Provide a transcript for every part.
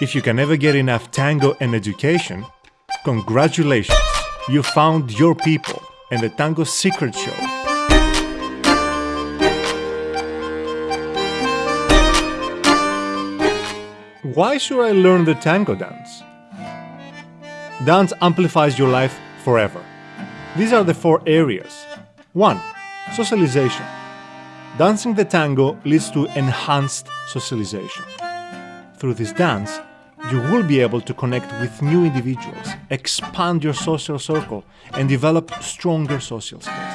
If you can never get enough tango and education, congratulations! You found your people and the Tango Secret Show. Why should I learn the tango dance? Dance amplifies your life forever. These are the four areas. 1. Socialization. Dancing the tango leads to enhanced socialization. Through this dance, you will be able to connect with new individuals, expand your social circle, and develop stronger social skills.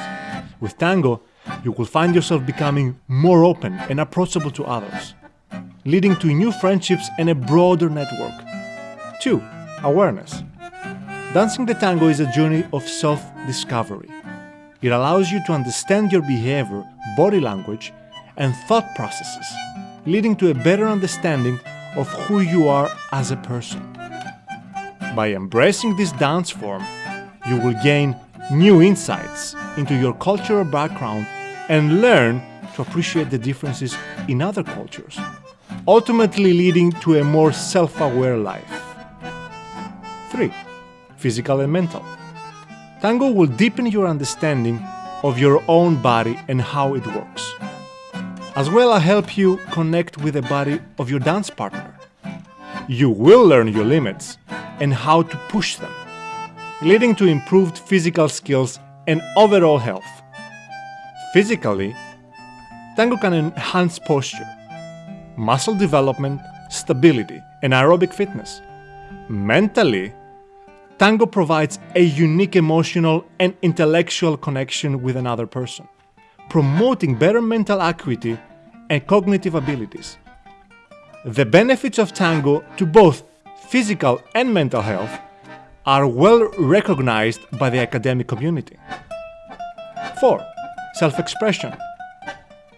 With tango, you will find yourself becoming more open and approachable to others, leading to new friendships and a broader network. 2. Awareness. Dancing the tango is a journey of self discovery. It allows you to understand your behavior, body language, and thought processes, leading to a better understanding of who you are as a person. By embracing this dance form, you will gain new insights into your cultural background and learn to appreciate the differences in other cultures, ultimately leading to a more self aware life. 3. Physical and mental. Tango will deepen your understanding of your own body and how it works as well as help you connect with the body of your dance partner. You will learn your limits and how to push them, leading to improved physical skills and overall health. Physically, tango can enhance posture, muscle development, stability, and aerobic fitness. Mentally, tango provides a unique emotional and intellectual connection with another person, promoting better mental acuity and cognitive abilities. The benefits of tango to both physical and mental health are well recognized by the academic community. 4. Self expression.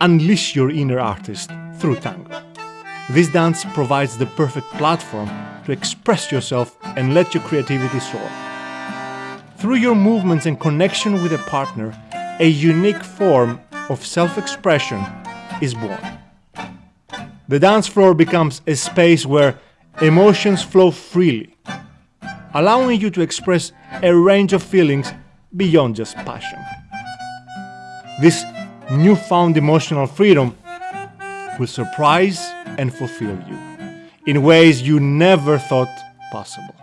Unleash your inner artist through tango. This dance provides the perfect platform to express yourself and let your creativity soar. Through your movements and connection with a partner, a unique form of self expression is born. The dance floor becomes a space where emotions flow freely, allowing you to express a range of feelings beyond just passion. This newfound emotional freedom will surprise and fulfill you in ways you never thought possible.